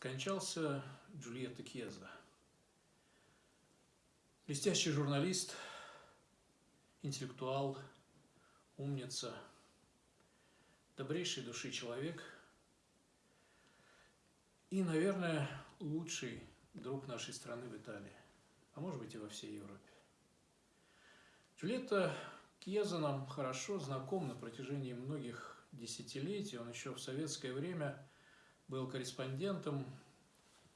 Скончался Джульетта Кьеза. Блестящий журналист, интеллектуал, умница, добрейшей души человек и, наверное, лучший друг нашей страны в Италии, а может быть и во всей Европе. Джульетта Кьеза нам хорошо знаком на протяжении многих десятилетий. Он еще в советское время был корреспондентом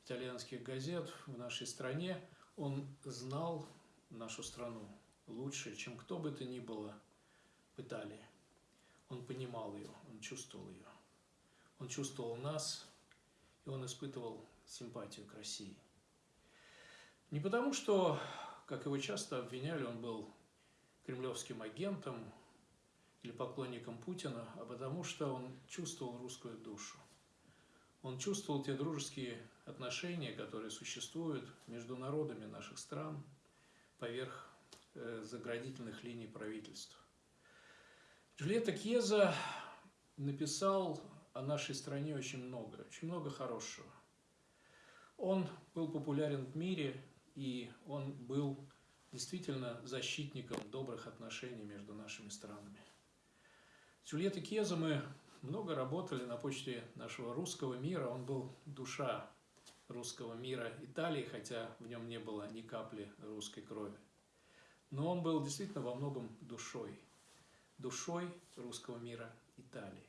итальянских газет в нашей стране. Он знал нашу страну лучше, чем кто бы то ни было в Италии. Он понимал ее, он чувствовал ее. Он чувствовал нас, и он испытывал симпатию к России. Не потому, что, как его часто обвиняли, он был кремлевским агентом или поклонником Путина, а потому что он чувствовал русскую душу. Он чувствовал те дружеские отношения, которые существуют между народами наших стран поверх э, заградительных линий правительств. Джульетта Кьеза написал о нашей стране очень много, очень много хорошего. Он был популярен в мире, и он был действительно защитником добрых отношений между нашими странами. С Джульеттой Кьеза мы много работали на почте нашего русского мира. Он был душа русского мира Италии, хотя в нем не было ни капли русской крови. Но он был действительно во многом душой, душой русского мира Италии.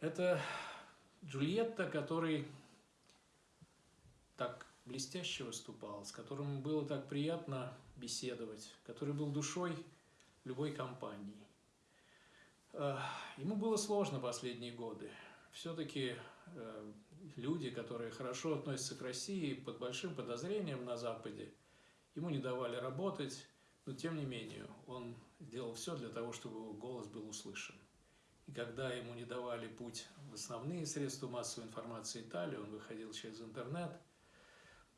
Это Джульетта, который так блестяще выступал, с которым было так приятно беседовать, который был душой любой компании. Ему было сложно последние годы. Все-таки э, люди, которые хорошо относятся к России, под большим подозрением на Западе, ему не давали работать, но тем не менее он сделал все для того, чтобы его голос был услышан. И когда ему не давали путь в основные средства массовой информации Италии, он выходил через интернет,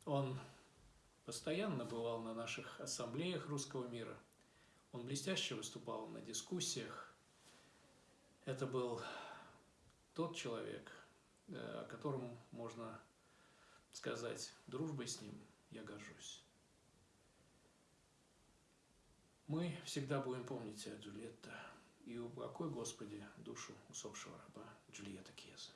он постоянно бывал на наших ассамблеях русского мира, он блестяще выступал на дискуссиях, это был тот человек, э, о котором можно сказать, дружбой с ним я горжусь. Мы всегда будем помнить о Джульетта и упокой, Господи, душу усопшего раба Джульетта Кьеза.